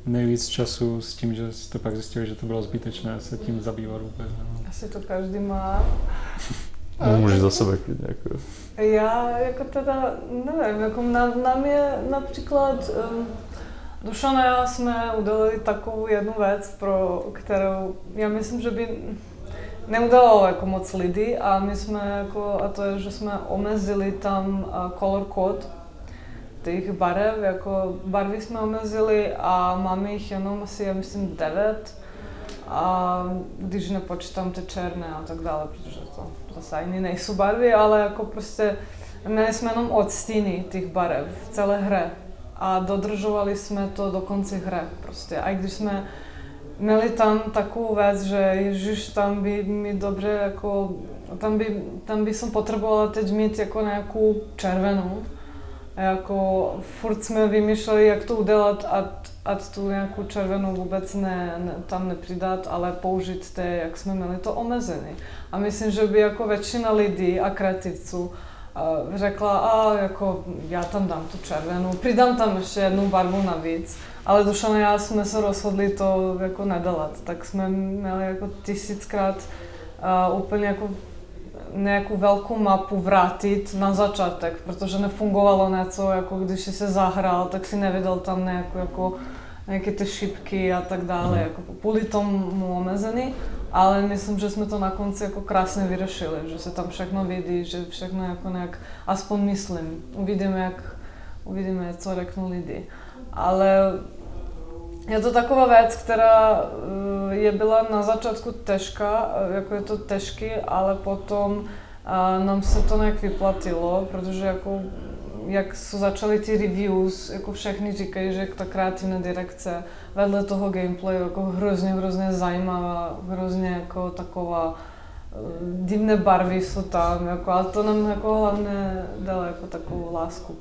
nejvíc času s tím, že jste pak zjistili, že to bylo zbytečné se tím zabývat vůbec? Nebo? Asi to každý má. Můžeš za sebe klidně. Jako. Já jako teda, nevím, jako na, nám je například, um, Dušan a já jsme udělali takovou jednu věc, pro kterou já myslím, že by neudělalo jako moc lidí a my jsme jako, a to je, že jsme omezili tam color code těch barev, jako barvy jsme omezili a máme jich jenom asi, já myslím, devět a když nepočítám ty černé a tak dále, protože to zase ani nejsou barvy, ale jako prostě měli jsme jenom odstíny těch barev v celé hře a dodržovali jsme to do konce hry prostě. A když jsme měli tam takovou věc, že ježiš, tam by mi dobře jako, tam by, tam by som potrebovala teď mít jako nějakou červenou. A jako furt jsme vymýšleli, jak to udělat a, a tu nějakou červenou vůbec ne, ne, tam nepřidat, ale použít té, jak jsme měli to omezené. A myslím, že by jako většina lidí a kreativců řekla, a jako já tam dám tu červenou, přidám tam ještě jednu barvu navíc, ale Dušan a já jsme se rozhodli to jako nedělat, tak jsme měli jako tisíckrát uh, úplně jako nějakou velkou mapu vrátit na začátek, protože nefungovalo něco, jako když jsi se zahrál, tak si nevěděl tam nějakou jako nějaké ty šipky a tak dále, mm. jako kvůli tomu omezený, ale myslím, že jsme to na konci jako krásně vyřešili, že se tam všechno vidí, že všechno jako nějak, aspoň myslím, uvidíme, jak, uvidíme, co řeknou lidi. Ale je to taková věc, která eh, je byla na začátku těžká, eh, jako je to těžký, ale potom eh, nám se to nějak vyplatilo, protože jako jak jsou začaly ty reviews, jako všechny říkají, že ta kreativní direkce vedle toho gameplayu jako hrozně, hrozně zajímavá, hrozně jako taková divné barvy jsou tam, jako, a to nám jako hlavně dalo jako takovou lásku.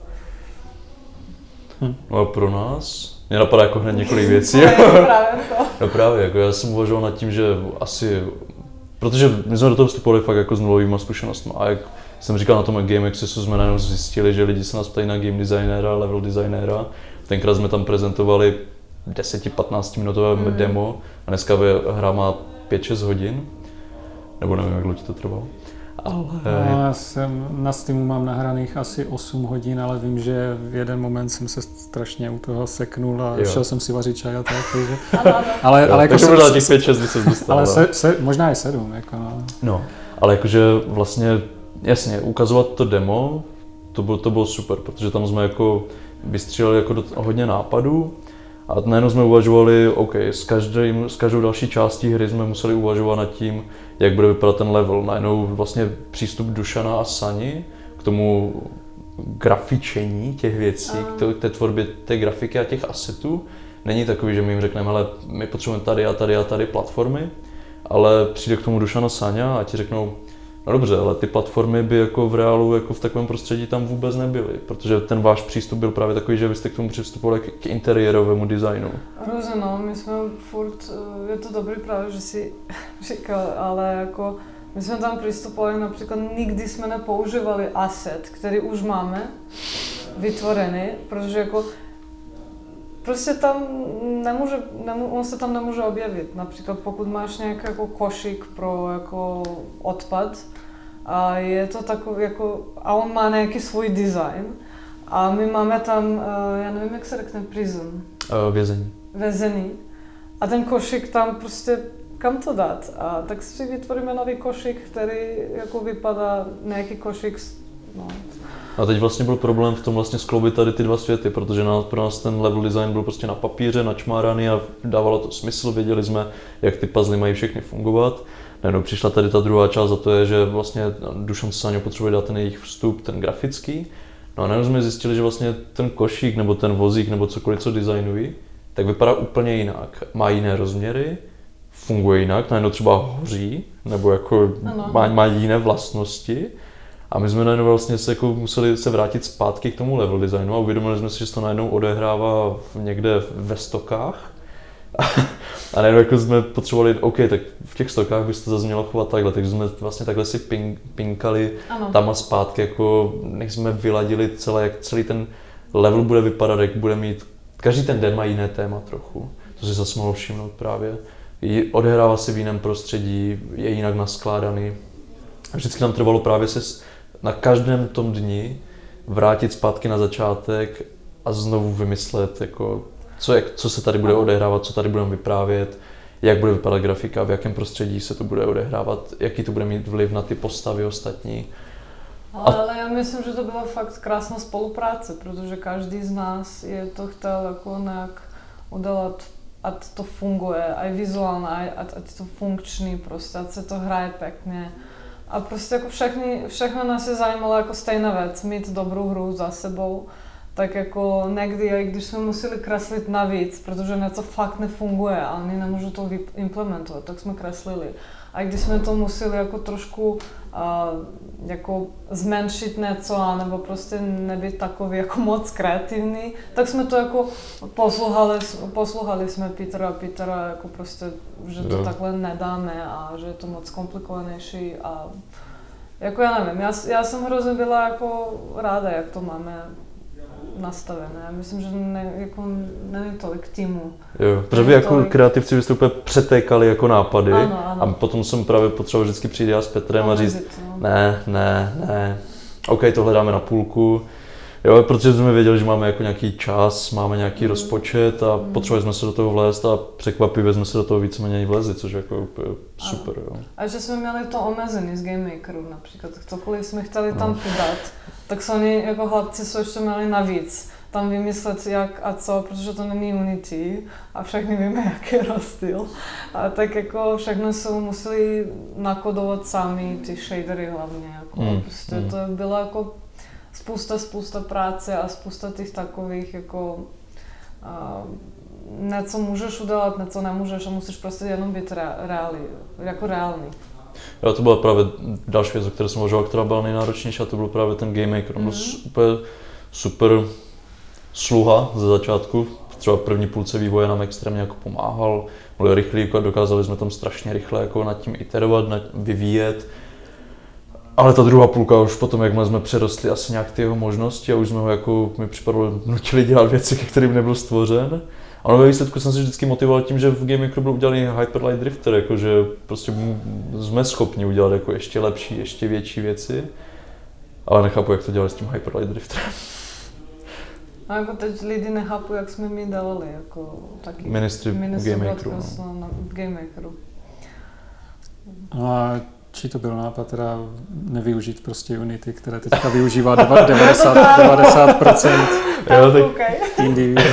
Hm. A pro nás mě napadá jako hned několik věcí. právě to. No právě, jako já jsem uvažoval nad tím, že asi, protože my jsme do toho vstupovali fakt jako s nulovými zkušenostmi a jak jsem říkal na tom Game Accessu, jsme najednou zjistili, že lidi se nás ptají na game designera, level designera. Tenkrát jsme tam prezentovali 10-15 minutové mm. demo a dneska hra má 5-6 hodin. Nebo nevím, jak dlouho to trvalo. Ale... No, já jsem na Steamu mám nahraných asi 8 hodin, ale vím, že v jeden moment jsem se strašně u toho seknul a jo. šel jsem si vařit čaj a tak, takže... ale, jo, ale jako takže možná těch 5 6 by se dostal. Ale se, se, možná i 7, jako no. no. ale jakože vlastně, jasně, ukazovat to demo, to bylo, to bylo super, protože tam jsme jako vystříleli jako do, hodně nápadů a najednou jsme uvažovali, OK, s, každým, s každou další částí hry jsme museli uvažovat nad tím, jak bude vypadat ten level. Najednou vlastně přístup Dušana a Sani k tomu grafičení těch věcí, k té tvorbě té grafiky a těch asetů, není takový, že my jim řekneme, ale my potřebujeme tady a tady a tady platformy, ale přijde k tomu Dušana Sáňa a ti řeknou, No dobře, ale ty platformy by jako v reálu jako v takovém prostředí tam vůbec nebyly, protože ten váš přístup byl právě takový, že vy jste k tomu přistupovali k, interiérovému designu. Různě, no, my jsme furt, eh, je to dobrý právě, že si říkal, ale jako my jsme tam přistupovali, například nikdy jsme nepoužívali asset, který už máme vytvorený, protože jako prostě tam nemůže, nemů, on se tam nemůže objevit. Například pokud máš nějaký jako košík pro jako odpad, a je to takový jako, a on má nějaký svůj design, a my máme tam, eh, já nevím, jak se řekne, prison. Uh, vězení. Vězení. A ten košík tam prostě, kam to dát? A tak si vytvoríme nový košík, který jako vypadá nějaký košík, no, a teď vlastně byl problém v tom vlastně skloubit tady ty dva světy, protože na, pro nás ten level design byl prostě na papíře, načmáraný a dávalo to smysl, věděli jsme, jak ty puzzle mají všechny fungovat. Najednou přišla tady ta druhá část a to je, že vlastně Dušan Sáňo potřebuje dát ten jejich vstup, ten grafický. No a najednou jsme zjistili, že vlastně ten košík nebo ten vozík nebo cokoliv, co designují, tak vypadá úplně jinak. Má jiné rozměry, funguje jinak, najednou třeba hoří, nebo jako má, má jiné vlastnosti. A my jsme najednou vlastně se jako museli se vrátit zpátky k tomu level designu a uvědomili jsme si, že se to najednou odehrává někde ve stokách. A najednou jako jsme potřebovali, OK, tak v těch stokách by se to zase mělo chovat takhle, takže jsme vlastně takhle si ping, pinkali ano. tam a zpátky, jako než jsme vyladili celé, jak celý ten level bude vypadat, jak bude mít, každý ten den má jiné téma trochu, to si zase mohlo všimnout právě. Odehrává se v jiném prostředí, je jinak naskládaný, A vždycky nám trvalo právě se na každém tom dni vrátit zpátky na začátek a znovu vymyslet, jako, co, jak, co se tady bude odehrávat, co tady budeme vyprávět, jak bude vypadat grafika, v jakém prostředí se to bude odehrávat, jaký to bude mít vliv na ty postavy ostatní. Ale, ale já myslím, že to byla fakt krásná spolupráce, protože každý z nás je to chtěl jako nějak udělat, ať to funguje, aj vizuálně, ať, ať to funkční, prostě, ať se to hraje pěkně. A prostě jako všechny, všechno nás je zajímalo jako stejná věc, mít dobrou hru za sebou tak jako někdy, i když jsme museli kreslit navíc, protože něco fakt nefunguje a oni nemůžou to implementovat, tak jsme kreslili. A když jsme to museli jako trošku jako zmenšit něco, nebo prostě nebyt takový jako moc kreativní, tak jsme to jako poslouchali, poslouchali jsme Petra a Petra, jako prostě, že to takhle nedáme a že je to moc komplikovanější a jako já nevím, já, já jsem hrozně byla jako ráda, jak to máme nastavené. Já myslím, že ne, jako, není tolik týmu. Jo, protože vy jako tolik... kreativci byste úplně přetékali jako nápady ano, ano. a potom jsem právě potřeboval vždycky přijít já s Petrem no, a říct, no. ne, ne, ne, OK, tohle dáme na půlku, Jo, protože jsme věděli, že máme jako nějaký čas, máme nějaký mm. rozpočet a mm. potřebovali jsme se do toho vlézt a překvapivě jsme se do toho víceméně vlezli, což je jako úplně super. Jo. A že jsme měli to omezený z Game Makeru například, cokoliv jsme chtěli tam no. přidat, tak se oni jako hladci jsou ještě měli navíc tam vymyslet jak a co, protože to není Unity a všechny víme, jaký je rozdíl. A tak jako všechno jsou museli nakodovat sami, ty shadery hlavně. Jako, mm. Prostě mm. to bylo jako spousta, spousta práce a spousta těch takových jako uh, něco můžeš udělat, něco nemůžeš a musíš prostě jenom být reálný, jako reálný. Jo, to byla právě další věc, o které jsem uvažoval, která byla nejnáročnější a to byl právě ten game maker. Mm-hmm. super, super sluha ze začátku, třeba první půlce vývoje nám extrémně jako pomáhal, byl rychlý, jako dokázali jsme tam strašně rychle jako nad tím iterovat, nad, vyvíjet. Ale ta druhá půlka už potom, jak jsme přerostli asi nějak ty jeho možnosti a už jsme ho jako, mi připadlo, nutili dělat věci, ke kterým nebyl stvořen. Ale ve výsledku jsem se vždycky motivoval tím, že v Game Makeru byl udělaný Hyperlight Drifter, jakože prostě jsme schopni udělat jako ještě lepší, ještě větší věci. Ale nechápu, jak to dělali s tím Hyperlight Drifterem. A jako teď lidi nechápu, jak jsme mi dávali, jako taky ministry, ministry Game Makeru. No. V Game Makeru. No a či to byl nápad teda nevyužít prostě Unity, které teďka využívá 90, 90% jo, tak okay. indie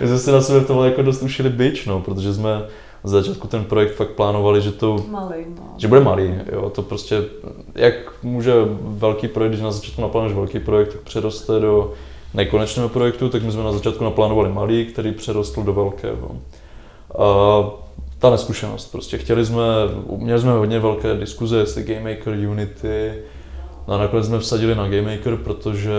My jsme si na sebe tohle jako dost ušili byč, no, protože jsme z začátku ten projekt fakt plánovali, že to... Malý, no. Že bude malý, jo, to prostě, jak může velký projekt, když na začátku naplánuješ velký projekt, tak přeroste do nekonečného projektu, tak my jsme na začátku naplánovali malý, který přerostl do velkého. A ta neskušenost prostě. Chtěli jsme, měli jsme hodně velké diskuze, jestli Game Maker, Unity, no a nakonec jsme vsadili na Game Maker, protože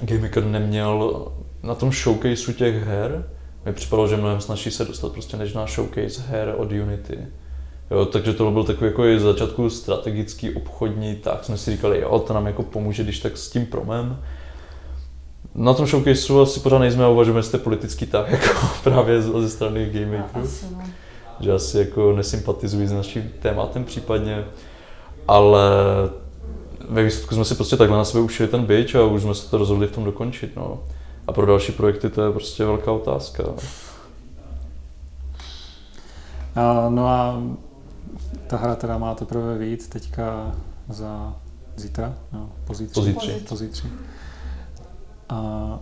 Game Maker neměl na tom showcaseu těch her, mi připadalo, že mnohem snaží se dostat prostě než na showcase her od Unity. Jo, takže to byl takový jako začátku strategický, obchodní, tak jsme si říkali, jo, to nám jako pomůže, když tak s tím promem. Na tom showcaseu asi pořád nejsme a uvažujeme, jestli politický tak, jako právě ze strany Game. No. Že asi jako nesympatizují s naším tématem případně, ale ve výsledku jsme si prostě takhle na sebe ušili ten bitch a už jsme se to rozhodli v tom dokončit. No. A pro další projekty to je prostě velká otázka. A, no a ta hra teda má teprve víc teďka za zítra, no, pozítří. Pozítří. pozítří. A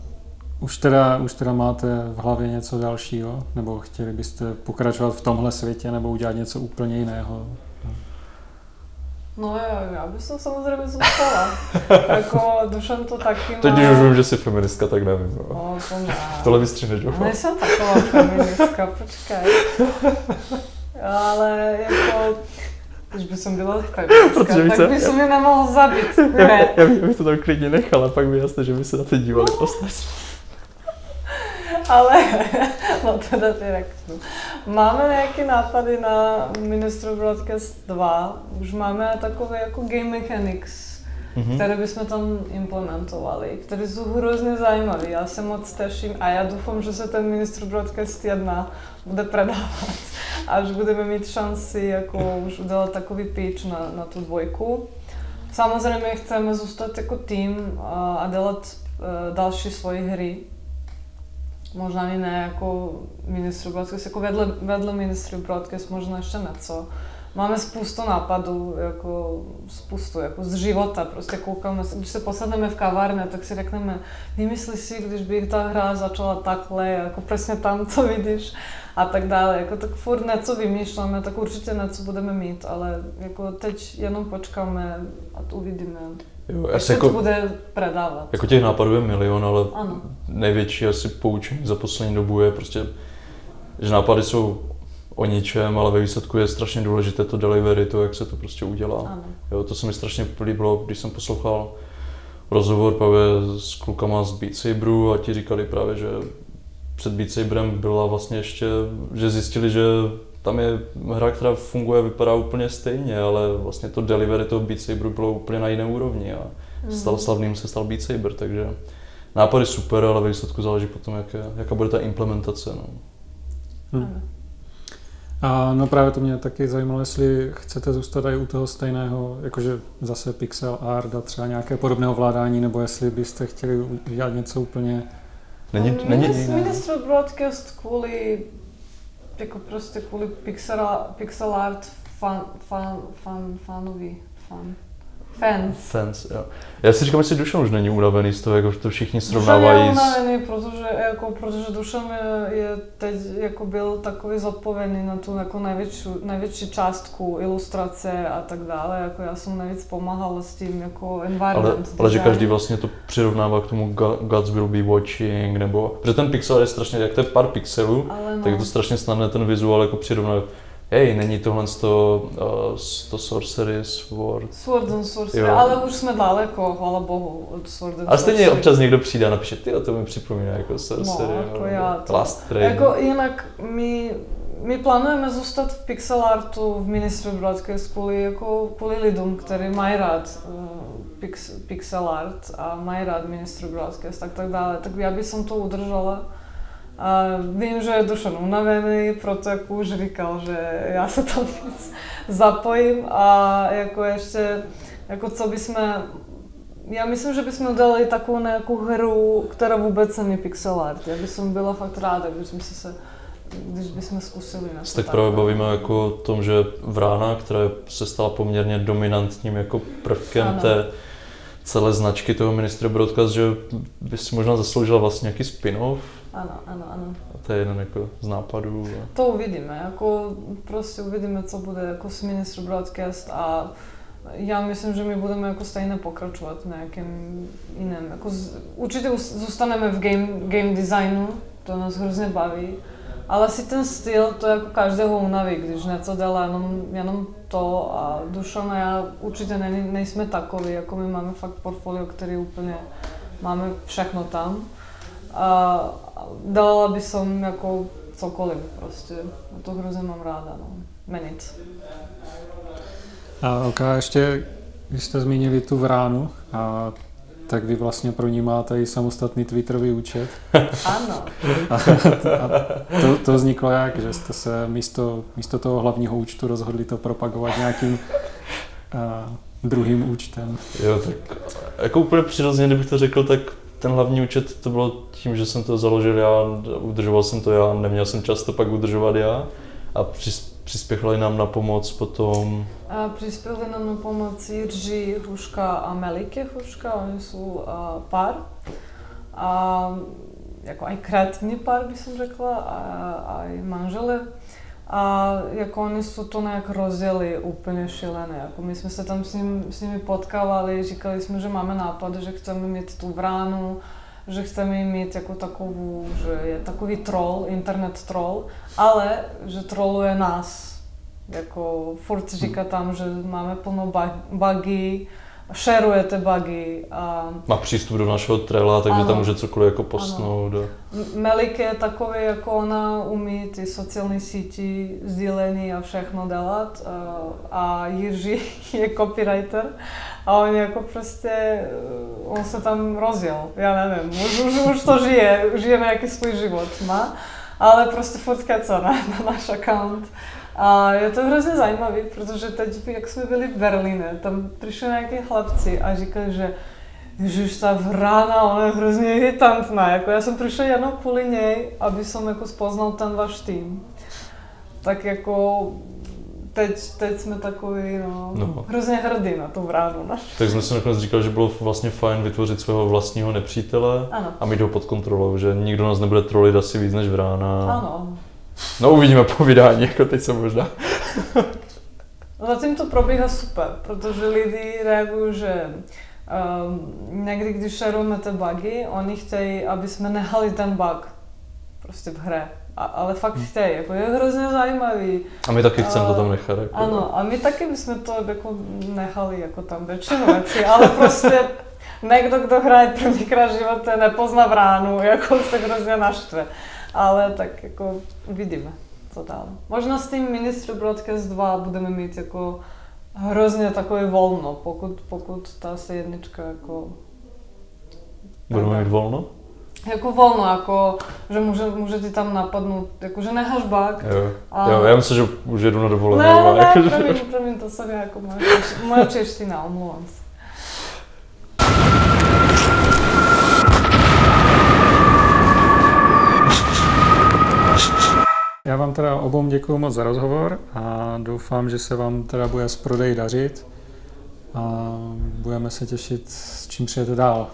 už teda, už teda máte v hlavě něco dalšího? Nebo chtěli byste pokračovat v tomhle světě nebo udělat něco úplně jiného? No já, já bych to samozřejmě zůstala. jako Dušan to taky má... Teď když už vím, že jsi feministka, tak nevím. No, no to ne. Tohle vystříneš, jo? Nejsem taková feministka, počkej. Ale jako když by jsem byla feministka, tak by se mě nemohl zabít. Ne. Já, bych, já bych to tam klidně nechala, pak by jasné, že by se na to dívali ostatní. Ale, no teda ty řeknu. Máme nějaké nápady na Ministro Broadcast 2. Už máme takové jako game mechanics, mm-hmm. které bychom tam implementovali, které jsou hrozně zajímavé. Já se moc těším a já doufám, že se ten Ministro Broadcast 1 bude predávat až budeme mít šanci jako už udělat takový pitch na, na tu dvojku. Samozřejmě chceme zůstat jako tým a, dělat uh, další svoje hry. Možná ani ne jako ministru broadcast, jako vedle, vedle ministru broadcast možná ještě něco máme spoustu nápadů, jako spoustu, jako z života, prostě koukáme, když se posadneme v kavárně, tak si řekneme, vymysli si, když by ta hra začala takhle, jako přesně tam, co vidíš a tak dále, jako tak furt něco vymýšláme, tak určitě něco budeme mít, ale jako teď jenom počkáme a uvidíme. Jo, se jako, to bude predávat. Jako těch nápadů je milion, ale ano. největší asi poučení za poslední dobu je prostě, že nápady jsou o ničem, ale ve výsledku je strašně důležité to delivery, to, jak se to prostě udělá. Ano. Jo, to se mi strašně líbilo, když jsem poslouchal rozhovor právě s klukama z Beat Saberu a ti říkali právě, že před Beat Saberem byla vlastně ještě, že zjistili, že tam je hra, která funguje, vypadá úplně stejně, ale vlastně to delivery toho Beat Saberu bylo úplně na jiné úrovni a mm. stal slavným se stal Beat Saber, takže nápady super, ale ve výsledku záleží potom, jak je, jaká bude ta implementace. No. Hmm. A no právě to mě taky zajímalo, jestli chcete zůstat i u toho stejného, jakože zase pixel art a třeba nějaké podobné ovládání, nebo jestli byste chtěli udělat něco úplně Není, um, není Ministr Broadcast kvůli jako prostě kvůli pixel, pixel art fan, fan, fan, fanovi, fan. Fans. Fans, jo. Já si říkám, jestli Dušan už není unavený z toho, jako to všichni srovnávají. Dušan je unavený, protože, jako, protože Dušan je, je teď jako byl takový zodpovědný na tu jako největší, největší částku ilustrace a tak dále. Jako já jsem nejvíc pomáhala s tím jako environment. Ale, ale že každý vlastně to přirovnává k tomu Gods will be watching, nebo, protože ten pixel je strašně, jak to je pár pixelů, no. tak je to strašně snadné ten vizuál jako přirovnávat hej, není tohle to, uh, to Sorcery Sword. Sword and Sorcery, jo. ale už jsme daleko, hvala bohu, od Sword and A stejně občas někdo přijde a napíše, ty to mi připomíná jako Sorcery. No, jako já to. Last Train. Jako jinak my, my plánujeme zůstat v pixel artu v Ministry Broadcast kvůli, jako, kvůli lidem, kteří mají rád uh, pix, pixel art a mají rád Ministry Broadcast tak tak dále. Tak já bych to udržela. A vím, že je Dušan unavený, proto jako už říkal, že já se tam víc zapojím a jako ještě, jako co bychom, já myslím, že bychom udělali takovou nějakou hru, která vůbec není pixel art. Já bych byla fakt ráda, když jsme se když bychom zkusili na to. Tak právě bavíme jako o tom, že Vrána, která se stala poměrně dominantním jako prvkem ano. té celé značky toho ministra Broadcast, že by si možná zasloužila vlastně nějaký spin-off, ano, ano, ano. A to je jeden jako z nápadů. A... To uvidíme, jako prostě uvidíme, co bude jako s Minister Broadcast a já myslím, že my budeme jako stejně pokračovat v nějakém jiném. Jako z, určitě zůstaneme v game, game designu, to nás hrozně baví, ale si ten styl, to jako každého unaví, když něco dělá jenom, jenom to a Dušan a já určitě ne, nejsme takový, jako my máme fakt portfolio, který úplně máme všechno tam. A dala by som jako cokoliv prostě. A to hrozně mám ráda, no. Menit. A OK, ještě, když jste zmínili tu vránu, a tak vy vlastně pro ní máte i samostatný Twitterový účet. Ano. A, a to, to vzniklo jak, že jste se místo, místo toho hlavního účtu rozhodli to propagovat nějakým a, druhým účtem. Jo, tak jako úplně přirozeně, kdybych to řekl, tak ten hlavní účet to bylo tím, že jsem to založil já, udržoval jsem to já, neměl jsem čas to pak udržovat já a přispěchali nám na pomoc potom... A přispěli nám na pomoc Jiří Hruška a Melike Hruška, oni jsou a, pár. A jako aj kreativní pár, by som řekla, a, a i manžele. A jako oni jsou to nějak rozjeli úplně šílené. Jako my jsme se tam s, ním, s nimi potkávali, říkali jsme, že máme nápad, že chceme mít tu vránu, že chceme mít jako takovou, že je takový troll, internet troll, ale že troluje nás. Jako furt říká tam, že máme plno bugy, šerujete bugy. A... Má přístup do našeho trela, takže ano. tam může cokoliv jako postnout. Ano. Melik je takový, jako ona umí ty sociální síti, sdílení a všechno dělat. A Jiří je copywriter a on jako prostě, on se tam rozjel, já nevím, už, už, už to žije, žije nějaký svůj život, má. ale prostě furt keca na, na náš account. A je to hrozně zajímavý, protože teď, jak jsme byli v Berlíne, tam přišli nějaký chlapci a říkali, že Ježiš, ta vrána, ona je hrozně irritantná. Jako já jsem přišel jenom kvůli něj, aby som jako spoznal ten váš tým. Tak jako teď, teď jsme takový, no, No. hrozně hrdý na tu vránu. No. Tak jsme si nakonec říkali, že bylo vlastně fajn vytvořit svého vlastního nepřítele Ano, a mít ho pod kontrolou, že nikdo nás nebude trolit asi víc než vrána. ano. No uvidíme po vydání, jako teď se možná. Zatím to probíhá super, protože lidi reagují, že um, někdy, když šerujeme ty bugy, oni chtějí, aby jsme nehali ten bug prostě v hře. A, ale fakt chtějí, jako je hrozně zajímavý. A my taky chceme to tam nechat. Jako. Ano, a my taky bychom to jako nechali jako tam většinu věcí, ale prostě někdo, kdo hraje prvníkrát v životě, nepozná vránu, jako se hrozně naštve. Ale tak jako uvidíme, co dál. Možná s tím Ministry Broadcast 2 budeme mít jako hrozně takový volno, pokud, pokud ta se jednička jako Budeme mít volno? jako volno, jako, že může, může ti tam napadnout, jako, že neháš bug, Jo. A- jo, já myslím, že už jedu na dovolenou. Ne, ne, ne, promiň, promiň, to jsem jako moje, moje čeština, omlouvám se. Já vám teda obou děkuji moc za rozhovor a doufám, že se vám teda bude s prodeji dařit a budeme se těšit, s čím přijete dál.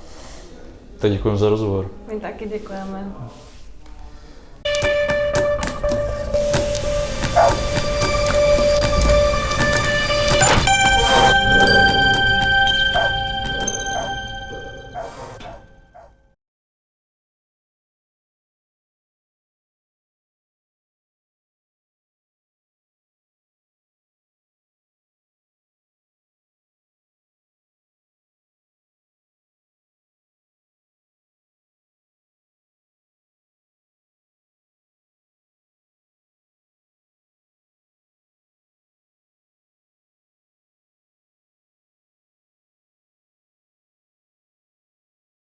Tak děkujeme za rozhovor. My taky děkujeme.